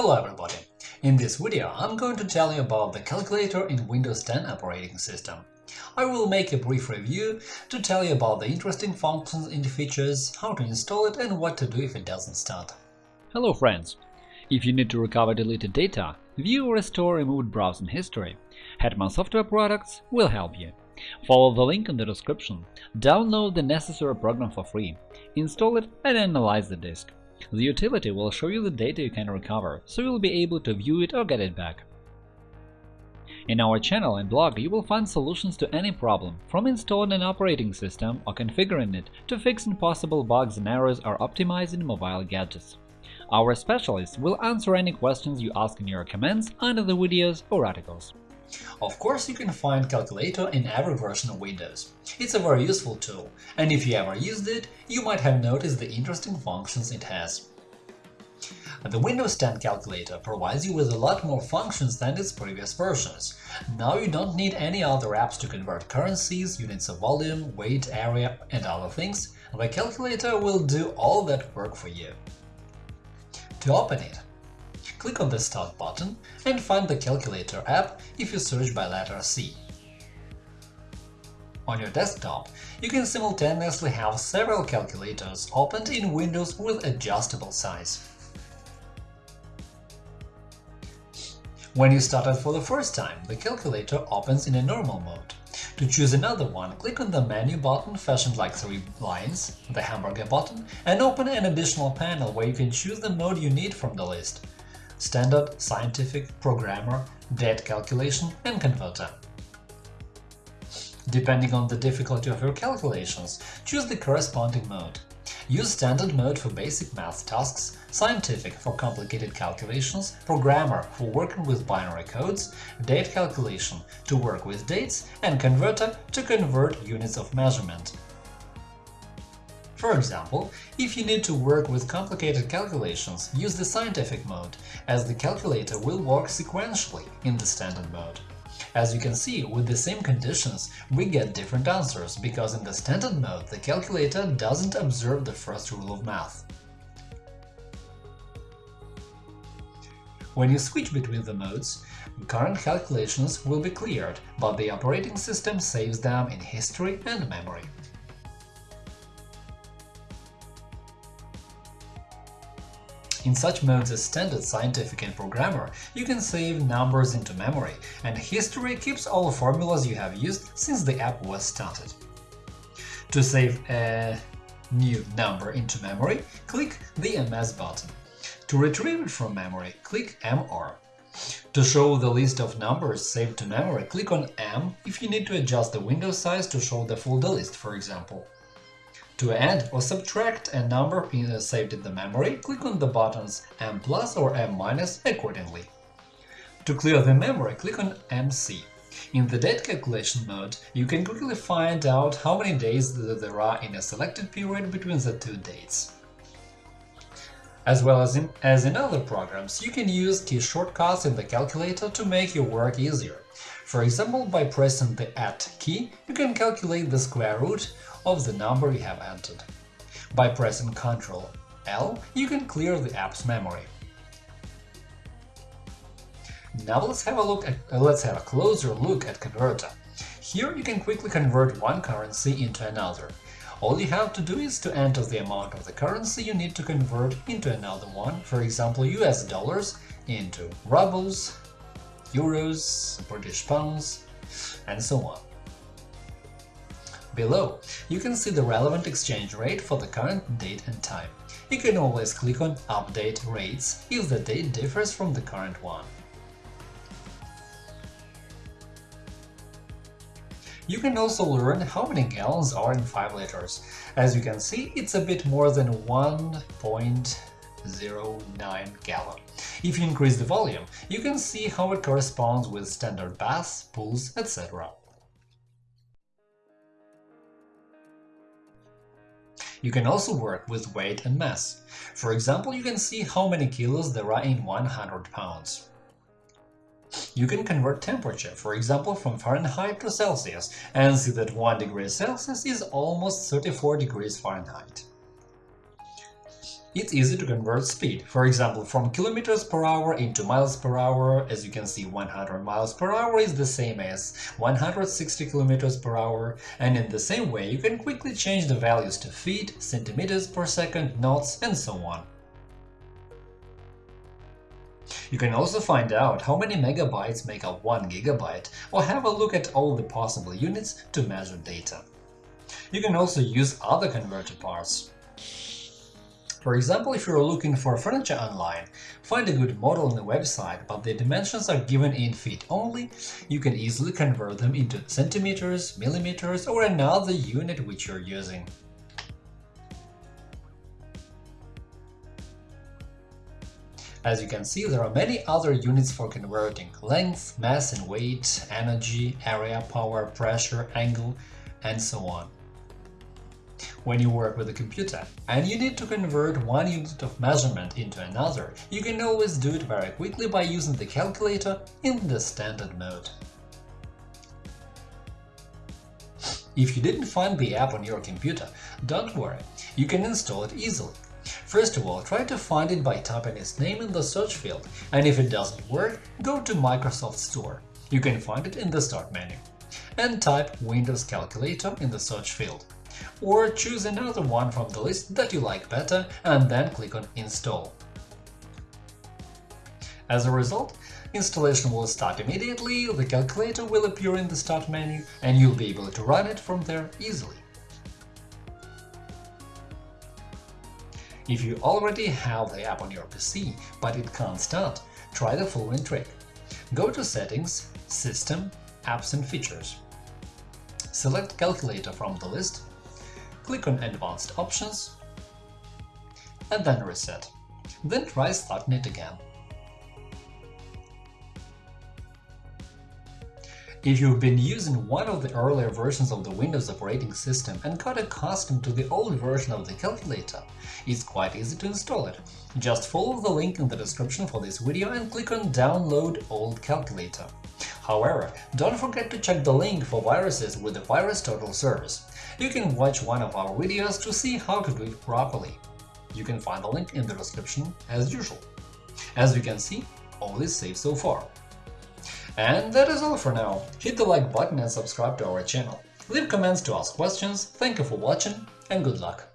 Hello everybody! In this video I'm going to tell you about the calculator in Windows 10 operating system. I will make a brief review to tell you about the interesting functions and features, how to install it and what to do if it doesn't start. Hello friends! If you need to recover deleted data, view or restore removed browsing history, Hetman Software Products will help you. Follow the link in the description, download the necessary program for free, install it and analyze the disk. The utility will show you the data you can recover, so you'll be able to view it or get it back. In our channel and blog you will find solutions to any problem, from installing an operating system or configuring it to fixing possible bugs and errors or optimizing mobile gadgets. Our specialists will answer any questions you ask in your comments under the videos or articles. Of course, you can find Calculator in every version of Windows. It's a very useful tool, and if you ever used it, you might have noticed the interesting functions it has. The Windows 10 calculator provides you with a lot more functions than its previous versions. Now you don't need any other apps to convert currencies, units of volume, weight, area and other things, the calculator will do all that work for you. To open it, click on the Start button and find the Calculator app if you search by letter C. On your desktop, you can simultaneously have several calculators opened in Windows with adjustable size. When you start it for the first time, the calculator opens in a normal mode. To choose another one, click on the Menu button fashioned like three lines, the Hamburger button, and open an additional panel where you can choose the mode you need from the list standard, scientific, programmer, date calculation and converter. Depending on the difficulty of your calculations, choose the corresponding mode. Use standard mode for basic math tasks, scientific for complicated calculations, programmer for working with binary codes, date calculation to work with dates, and converter to convert units of measurement. For example, if you need to work with complicated calculations, use the scientific mode, as the calculator will work sequentially in the standard mode. As you can see, with the same conditions, we get different answers, because in the standard mode the calculator doesn't observe the first rule of math. When you switch between the modes, current calculations will be cleared, but the operating system saves them in history and memory. In such modes as Standard, Scientific and Programmer, you can save numbers into memory, and history keeps all formulas you have used since the app was started. To save a new number into memory, click the MS button. To retrieve it from memory, click MR. To show the list of numbers saved to memory, click on M if you need to adjust the window size to show the full list, for example. To add or subtract a number saved in the memory, click on the buttons M plus or M minus accordingly. To clear the memory, click on MC. In the date calculation mode, you can quickly find out how many days there are in a selected period between the two dates. As well as in, as in other programs, you can use key shortcuts in the calculator to make your work easier. For example, by pressing the Add key, you can calculate the square root of the number you have entered. By pressing Ctrl L, you can clear the app's memory. Now let's have a look at uh, let's have a closer look at Converter. Here you can quickly convert one currency into another. All you have to do is to enter the amount of the currency you need to convert into another one, for example US dollars into rubles, euros, British pounds, and so on. Below, you can see the relevant exchange rate for the current date and time. You can always click on Update rates if the date differs from the current one. You can also learn how many gallons are in 5 liters. As you can see, it's a bit more than 1.09 gallon. If you increase the volume, you can see how it corresponds with standard baths, pools, etc. You can also work with weight and mass. For example, you can see how many kilos there are in 100 pounds. You can convert temperature, for example, from Fahrenheit to Celsius, and see that 1 degree Celsius is almost 34 degrees Fahrenheit. It's easy to convert speed, for example, from kilometers per hour into miles per hour. As you can see, 100 miles per hour is the same as 160 kilometers per hour, and in the same way you can quickly change the values to feet, centimeters per second, knots, and so on. You can also find out how many megabytes make up 1 gigabyte, or have a look at all the possible units to measure data. You can also use other converter parts. For example, if you're looking for furniture online, find a good model on the website, but the dimensions are given in feet only, you can easily convert them into centimeters, millimeters, or another unit which you're using. As you can see, there are many other units for converting length, mass and weight, energy, area, power, pressure, angle, and so on when you work with a computer, and you need to convert one unit of measurement into another, you can always do it very quickly by using the calculator in the standard mode. If you didn't find the app on your computer, don't worry, you can install it easily. First of all, try to find it by typing its name in the search field, and if it doesn't work, go to Microsoft Store. You can find it in the Start menu. And type Windows Calculator in the search field or choose another one from the list that you like better and then click on Install. As a result, installation will start immediately, the calculator will appear in the Start menu, and you'll be able to run it from there easily. If you already have the app on your PC, but it can't start, try the following trick. Go to Settings, System, Apps and Features. Select Calculator from the list click on Advanced Options and then Reset. Then try starting it again. If you've been using one of the earlier versions of the Windows operating system and got accustomed to the old version of the calculator, it's quite easy to install it. Just follow the link in the description for this video and click on Download Old Calculator. However, don't forget to check the link for viruses with the VirusTotal service. You can watch one of our videos to see how to do it properly. You can find the link in the description as usual. As you can see, all is safe so far. And that is all for now. Hit the like button and subscribe to our channel. Leave comments to ask questions, thank you for watching, and good luck!